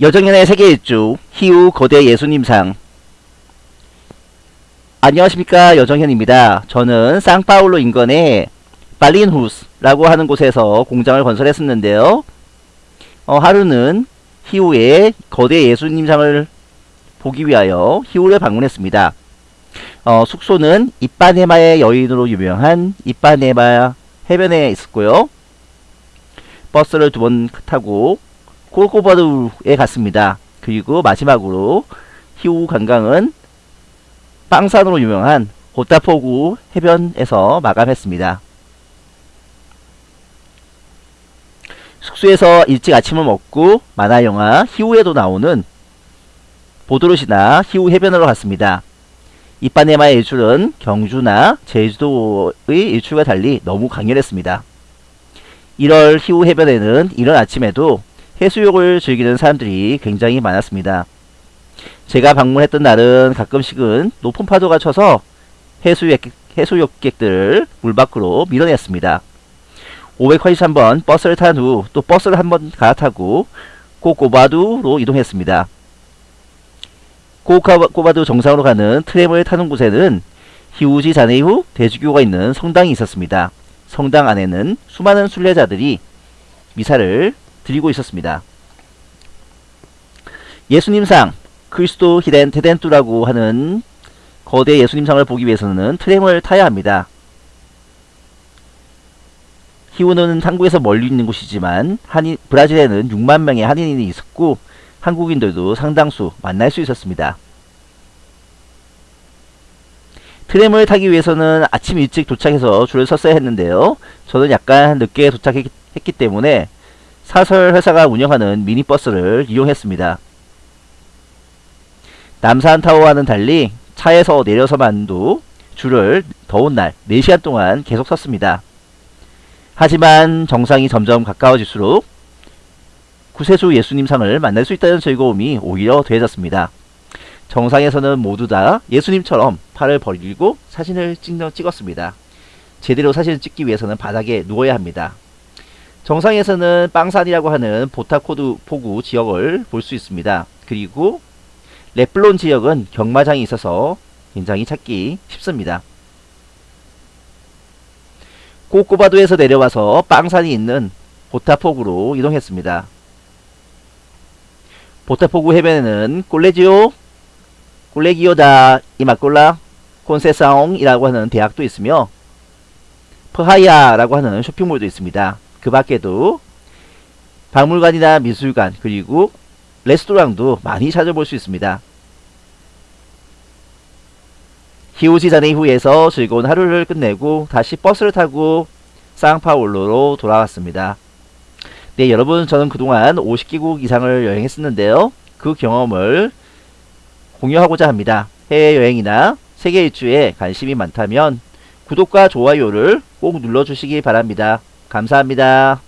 여정연의 세계 일주 희우 거대 예수님상 안녕하십니까 여정현입니다. 저는 상파울로 인근의 발린후스라고 하는 곳에서 공장을 건설했었는데요. 어, 하루는 희우의 거대 예수님상을 보기 위하여 희우를 방문했습니다. 어, 숙소는 이빠네마의 여인으로 유명한 이빠네마 해변에 있었고요. 버스를 두 번 타고 콜코바드에 갔습니다. 그리고 마지막으로 희우 관광은 빵산으로 유명한 호타포구 해변에서 마감했습니다. 숙소에서 일찍 아침을 먹고 만화영화 희우에도 나오는 보드롯이나 희우 해변으로 갔습니다. 이빠네마의 일출은 경주나 제주도의 일출과 달리 너무 강렬했습니다. 1월 희우 해변에는 이런 아침에도 해수욕을 즐기는 사람들이 굉장히 많았습니다. 제가 방문했던 날은 가끔씩은 높은 파도가 쳐서 해수욕, 해수욕객들을 물 밖으로 밀어냈습니다. 583번 버스를 탄 후 또 버스를 한 번 갈아타고 고코바두로 이동했습니다. 고코바두 정상으로 가는 트램을 타는 곳에는 히우지 자네이후 대주교가 있는 성당이 있었습니다. 성당 안에는 수많은 순례자들이 미사를 드리고 있었습니다. 예수님상 크리스도 히덴 테덴투라고 하는 거대 예수님상을 보기 위해서는 트램을 타야 합니다. 히우는 한국에서 멀리 있는 곳이지만 한인, 브라질에는 6만 명의 한인이 있었고 한국인들도 상당수 만날 수 있었습니다. 트램을 타기 위해서는 아침 일찍 도착해서 줄을 섰어야 했는데요. 저는 약간 늦게 도착했기 때문에 사설 회사가 운영하는 미니버스를 이용했습니다. 남산타워와는 달리 차에서 내려서만도 줄을 더운 날 4시간 동안 계속 섰습니다. 하지만 정상이 점점 가까워질수록 구세주 예수님상을 만날 수 있다는 즐거움이 오히려 더해졌습니다. 정상에서는 모두 다 예수님처럼 팔을 벌리고 사진을 찍었습니다. 제대로 사진을 찍기 위해서는 바닥에 누워야 합니다. 정상에서는 빵산이라고 하는 보타코드 포구 지역을 볼 수 있습니다. 그리고 레플론 지역은 경마장이 있어서 굉장히 찾기 쉽습니다. 꼬꼬바도에서 내려와서 빵산이 있는 보타포구로 이동했습니다. 보타포구 해변에는 꼴레지오, 꼴레기오다 이마꼴라 콘세사옹이라고 하는 대학도 있으며 퍼하야라고 하는 쇼핑몰도 있습니다. 그 밖에도 박물관이나 미술관 그리고 레스토랑도 많이 찾아볼 수 있습니다. 히오지 자네이후에서 즐거운 하루를 끝내고 다시 버스를 타고 상파울로로 돌아왔습니다. 네 여러분 저는 그동안 50개국 이상을 여행했었는데요. 그 경험을 공유하고자 합니다. 해외여행이나 세계 일주에 관심이 많다면 구독과 좋아요를 꼭 눌러주시기 바랍니다. 감사합니다.